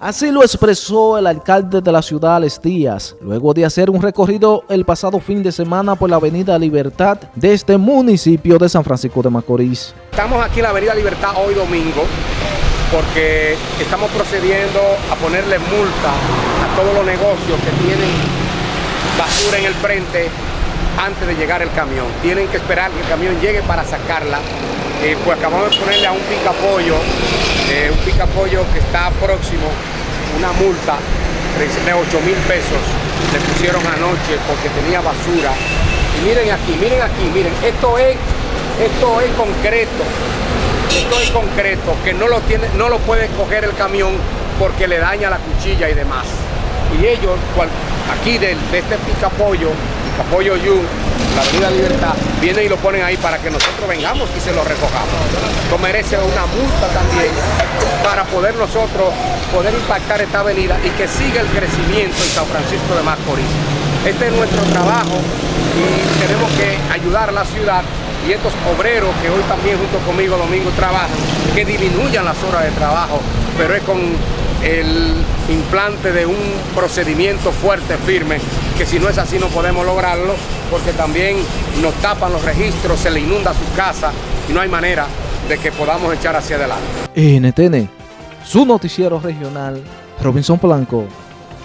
Así lo expresó el alcalde de la ciudad, Alex luego de hacer un recorrido el pasado fin de semana por la avenida Libertad de este municipio de San Francisco de Macorís. Estamos aquí en la avenida Libertad hoy domingo porque estamos procediendo a ponerle multa a todos los negocios que tienen basura en el frente antes de llegar el camión. Tienen que esperar que el camión llegue para sacarla. Eh, pues acabamos de ponerle a un picapollo eh, un picapollo que está próximo, una multa de 8 mil pesos, le pusieron anoche porque tenía basura. Y miren aquí, miren aquí, miren, esto es, esto es concreto, esto es concreto, que no lo, tiene, no lo puede coger el camión porque le daña la cuchilla y demás. Y ellos, aquí de, de este picapollo, picapollo Yu, la Avenida Libertad, vienen y lo ponen ahí para que nosotros vengamos y se lo recojamos. Esto merece una multa también para poder nosotros poder impactar esta avenida y que siga el crecimiento en San Francisco de Macorís. Este es nuestro trabajo y tenemos que ayudar a la ciudad y estos obreros que hoy también junto conmigo domingo trabajan, que disminuyan las horas de trabajo, pero es con el implante de un procedimiento fuerte, firme, que si no es así no podemos lograrlo, porque también nos tapan los registros, se le inunda su casa y no hay manera de que podamos echar hacia adelante. NTN, su noticiero regional, Robinson Blanco.